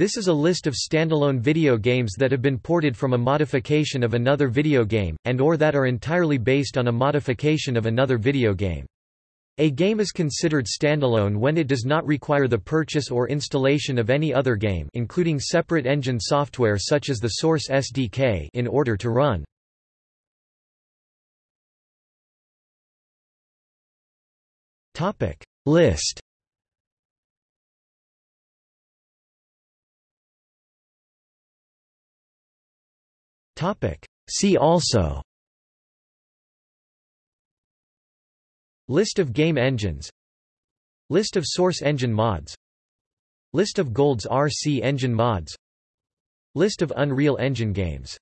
This is a list of standalone video games that have been ported from a modification of another video game, and or that are entirely based on a modification of another video game. A game is considered standalone when it does not require the purchase or installation of any other game including separate engine software such as the Source SDK in order to run. List See also. List of game engines. List of source engine mods. List of GoldSrc engine mods. List of Unreal Engine games